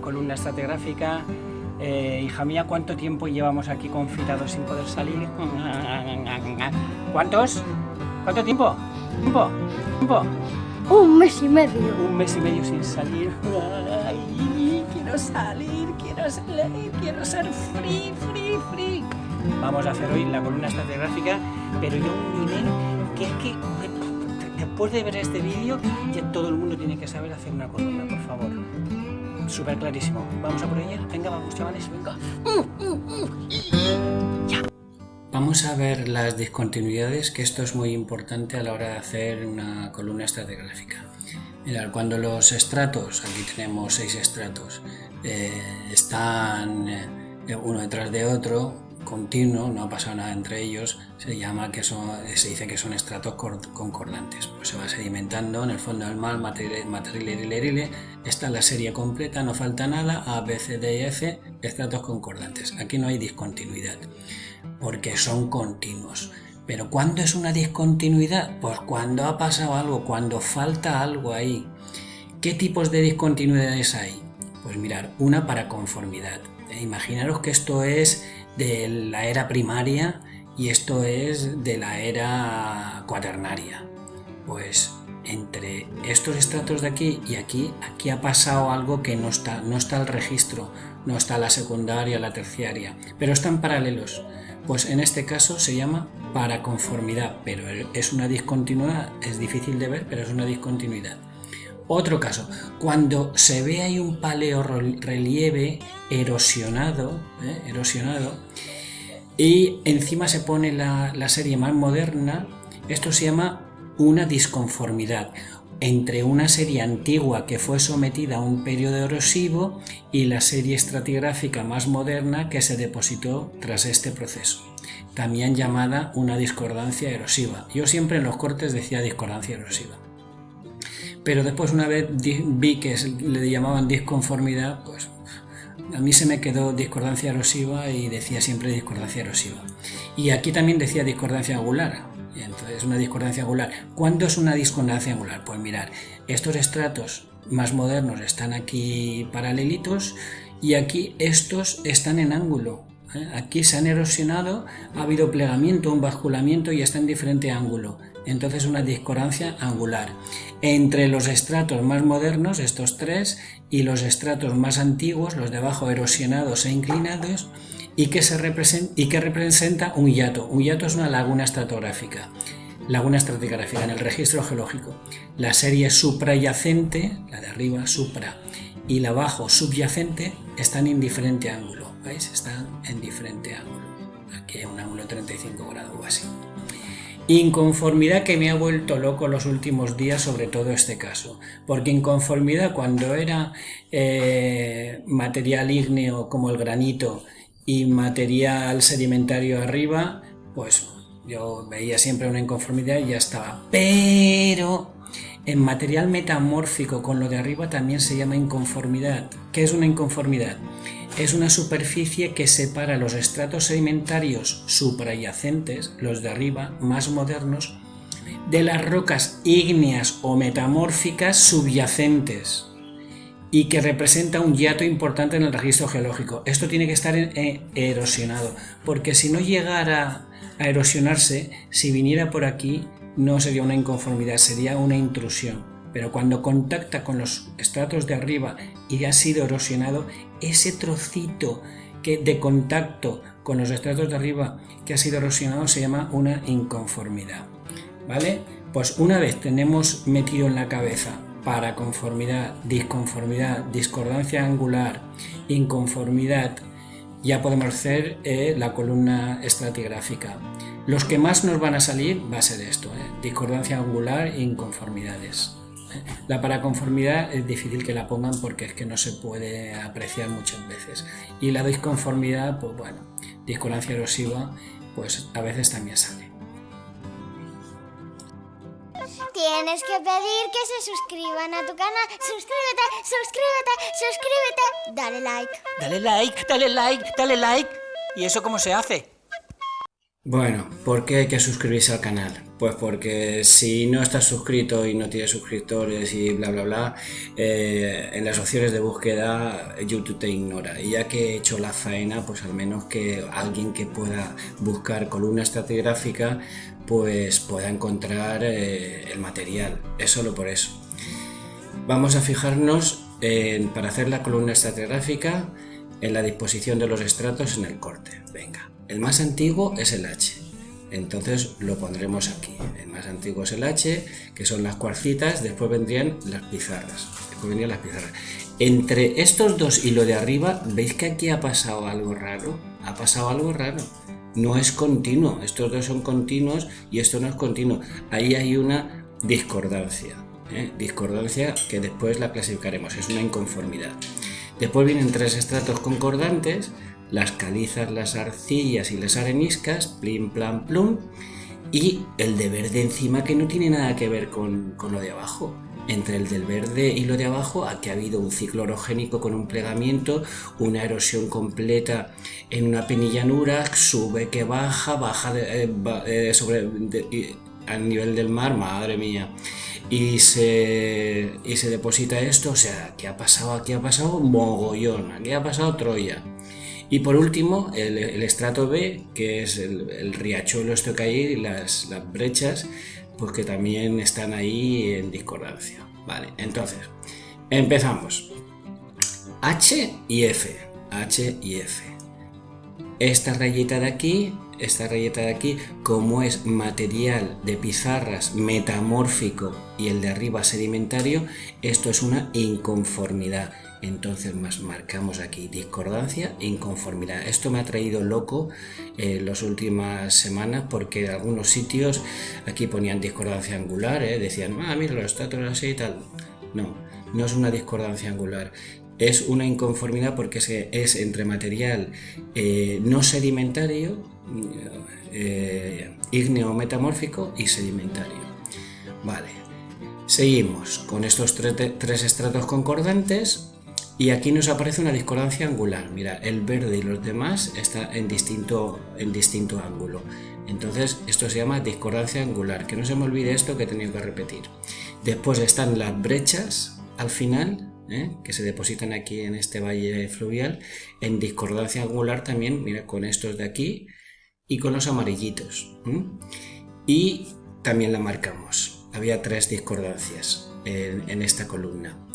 columna estratigráfica. Eh, hija mía, ¿cuánto tiempo llevamos aquí confitados sin poder salir? ¿Cuántos? ¿Cuánto tiempo? ¿Tiempo? ¿Tiempo? Un mes y medio. Un mes y medio sin salir. Ay, quiero salir, quiero salir, quiero ser free, free, free. Vamos a hacer hoy la columna estratigráfica, pero yo un nivel que es que después de ver este vídeo ya todo el mundo tiene que saber hacer una columna, por favor. Súper clarísimo. Vamos a por ella. Venga, vamos chavales, venga. Vamos a ver las discontinuidades, que esto es muy importante a la hora de hacer una columna estratigráfica. Mirad, cuando los estratos, aquí tenemos seis estratos, eh, están eh, uno detrás de otro, continuo, no ha pasado nada entre ellos, se llama que son, se dice que son estratos concordantes. Pues se va sedimentando en el fondo del mar, material, está la serie completa, no falta nada, A, B, C, D y F, estratos concordantes. Aquí no hay discontinuidad, porque son continuos. Pero ¿cuándo es una discontinuidad? Pues cuando ha pasado algo, cuando falta algo ahí. ¿Qué tipos de discontinuidades hay? Pues mirar, una para conformidad. Imaginaros que esto es de la era primaria y esto es de la era cuaternaria. Pues entre estos estratos de aquí y aquí, aquí ha pasado algo que no está, no está el registro, no está la secundaria, la terciaria, pero están paralelos. Pues en este caso se llama paraconformidad, pero es una discontinuidad, es difícil de ver, pero es una discontinuidad. Otro caso, cuando se ve ahí un paleo relieve erosionado, ¿eh? erosionado y encima se pone la, la serie más moderna, esto se llama una disconformidad entre una serie antigua que fue sometida a un periodo erosivo y la serie estratigráfica más moderna que se depositó tras este proceso, también llamada una discordancia erosiva. Yo siempre en los cortes decía discordancia erosiva pero después una vez vi que le llamaban disconformidad, pues a mí se me quedó discordancia erosiva y decía siempre discordancia erosiva. Y aquí también decía discordancia angular, entonces una discordancia angular. ¿Cuándo es una discordancia angular? Pues mirar, estos estratos más modernos están aquí paralelitos y aquí estos están en ángulo. ¿eh? Aquí se han erosionado, ha habido plegamiento, un basculamiento y está en diferente ángulo entonces una discordancia angular entre los estratos más modernos, estos tres, y los estratos más antiguos, los de abajo erosionados e inclinados, y que, se representa, y que representa un hiato. Un hiato es una laguna estratográfica, laguna estratigráfica en el registro geológico. La serie suprayacente, la de arriba supra, y la abajo subyacente están en diferente ángulo, ¿veis? Están en diferente ángulo. Aquí hay un ángulo 35 grados o así. Inconformidad que me ha vuelto loco los últimos días sobre todo este caso, porque inconformidad cuando era eh, material ígneo como el granito y material sedimentario arriba, pues yo veía siempre una inconformidad y ya estaba. Pero en material metamórfico con lo de arriba también se llama inconformidad. ¿Qué es una inconformidad? Es una superficie que separa los estratos sedimentarios suprayacentes, los de arriba, más modernos, de las rocas ígneas o metamórficas subyacentes y que representa un hiato importante en el registro geológico. Esto tiene que estar eh, erosionado, porque si no llegara a erosionarse, si viniera por aquí, no sería una inconformidad, sería una intrusión pero cuando contacta con los estratos de arriba y ha sido erosionado, ese trocito que de contacto con los estratos de arriba que ha sido erosionado se llama una inconformidad. ¿Vale? Pues una vez tenemos metido en la cabeza para conformidad, disconformidad, discordancia angular, inconformidad, ya podemos hacer eh, la columna estratigráfica. Los que más nos van a salir va a ser esto, eh, discordancia angular e inconformidades. La paraconformidad es difícil que la pongan porque es que no se puede apreciar muchas veces. Y la disconformidad, pues bueno, discordancia erosiva, pues a veces también sale. Tienes que pedir que se suscriban a tu canal. Suscríbete, suscríbete, suscríbete. Dale like. Dale like, dale like, dale like. ¿Y eso cómo se hace? Bueno, ¿por qué hay que suscribirse al canal? Pues porque si no estás suscrito y no tienes suscriptores y bla bla bla, eh, en las opciones de búsqueda YouTube te ignora. Y ya que he hecho la faena, pues al menos que alguien que pueda buscar columna estratigráfica, pues pueda encontrar eh, el material. Es solo por eso. Vamos a fijarnos en, para hacer la columna estratigráfica en la disposición de los estratos en el corte. Venga. El más antiguo es el H, entonces lo pondremos aquí. El más antiguo es el H, que son las cuarcitas, después vendrían las pizarras. Después vendrían las pizarras. Entre estos dos y lo de arriba, ¿veis que aquí ha pasado algo raro? Ha pasado algo raro. No es continuo, estos dos son continuos y esto no es continuo. Ahí hay una discordancia. ¿eh? Discordancia que después la clasificaremos, es una inconformidad. Después vienen tres estratos concordantes, las calizas, las arcillas y las areniscas, plim, plan, plum, y el de verde encima que no tiene nada que ver con, lo de abajo. Entre el del verde y lo de abajo, aquí ha habido un ciclo orogénico con un plegamiento, una erosión completa en una penillanura, sube que baja, baja de, eh, eh, sobre, nivel del mar, madre mía, y se, y se deposita esto, o sea, ¿qué ha pasado? Aquí ha pasado mogollón, aquí ha pasado Troya. Y por último, el, estrato B, que es el, riachuelo esto que hay, las, las brechas, pues que también están ahí en discordancia. Vale, entonces, empezamos. H y F. H y F. Esta rayita de aquí, esta rayita de aquí, como es material de pizarras metamórfico y el de arriba sedimentario, esto es una inconformidad entonces más marcamos aquí discordancia e inconformidad. Esto me ha traído loco en las últimas semanas porque algunos sitios aquí ponían discordancia angular, ¿eh? decían, ah, mira, los estatuas así y tal. No, no es una discordancia angular. Es una inconformidad porque es, entre material eh, no sedimentario, eh, ígneo metamórfico y sedimentario. Vale, seguimos con estos tres estratos concordantes y aquí nos aparece una discordancia angular. Mira, el verde y los demás están en distinto, en distinto ángulo. Entonces, esto se llama discordancia angular. Que no se me olvide esto que he tenido que repetir. Después están las brechas al final, ¿eh? que se depositan aquí en este valle fluvial, en discordancia angular también, mira, con estos de aquí y con los amarillitos. Y también la marcamos. Había tres discordancias en esta columna.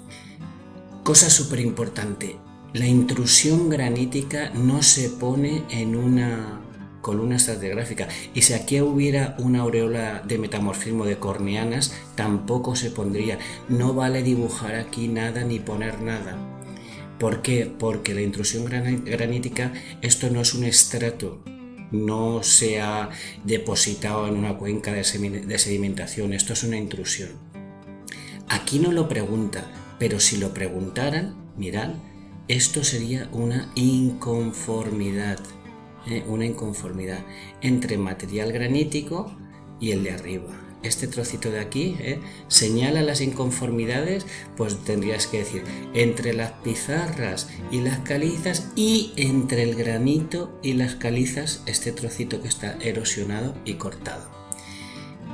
Cosa súper importante, la intrusión granítica no se pone en una columna estratigráfica y si aquí hubiera una aureola de metamorfismo de corneanas tampoco se pondría. No vale dibujar aquí nada ni poner nada. ¿Por qué? Porque la intrusión granítica, esto no es un estrato, no se ha depositado en una cuenca de sedimentación, esto es una intrusión. Aquí no lo pregunta, pero si lo preguntaran, mirad, esto sería una inconformidad, ¿eh? una inconformidad entre material granítico y el de arriba. Este trocito de aquí ¿eh? señala las inconformidades, pues tendrías que decir entre las pizarras y las calizas y entre el granito y las calizas, este trocito que está erosionado y cortado.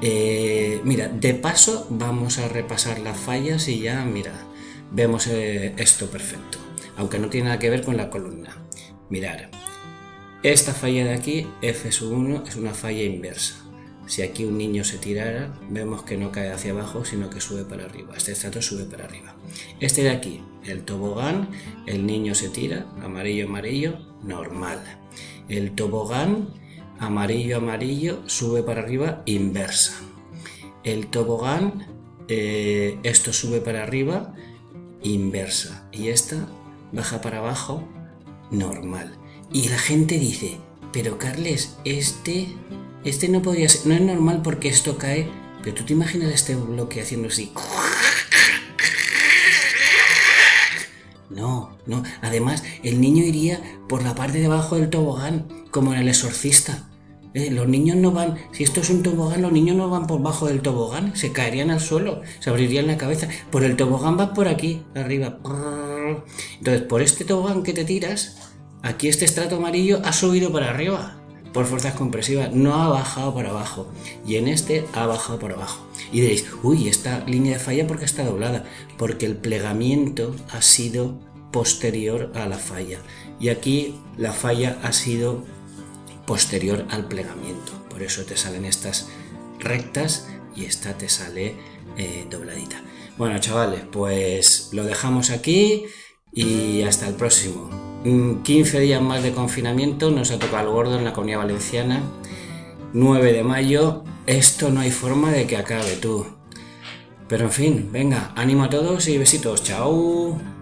Eh, mira, de paso vamos a repasar las fallas y ya, mira, vemos eh, esto perfecto, aunque no tiene nada que ver con la columna. Mirar, esta falla de aquí, F1, es una falla inversa. Si aquí un niño se tirara, vemos que no cae hacia abajo, sino que sube para arriba. Este estrato sube para arriba. Este de aquí, el tobogán, el niño se tira, amarillo, amarillo, normal. El tobogán, amarillo, amarillo, sube para arriba, inversa. El tobogán, eh, esto sube para arriba, inversa y esta baja para abajo normal. Y la gente dice, pero Carles, este, este no podría ser, no es normal porque esto cae, pero tú te imaginas este bloque haciendo así. No, no. Además, el niño iría por la parte de abajo del tobogán, como en el exorcista. Eh, los niños no van, si esto es un tobogán, los niños no van por bajo del tobogán, se caerían al suelo, se abrirían la cabeza. Por el tobogán vas por aquí, arriba. Entonces, por este tobogán que te tiras, aquí este estrato amarillo ha subido para arriba. por fuerzas compresivas, no ha bajado para abajo. Y en este ha bajado por abajo. Y diréis, uy, esta línea de falla porque está doblada. Porque el plegamiento ha sido posterior a la falla. Y aquí la falla ha sido posterior al plegamiento. Por eso te salen estas rectas y esta te sale eh, dobladita. Bueno, chavales, pues lo dejamos aquí y hasta el próximo. 15 mm, días más de confinamiento, nos ha tocado el gordo en la comunidad valenciana. 9 de mayo, esto no hay forma de que acabe tú. Pero en fin, venga, ánimo a todos y besitos, chao.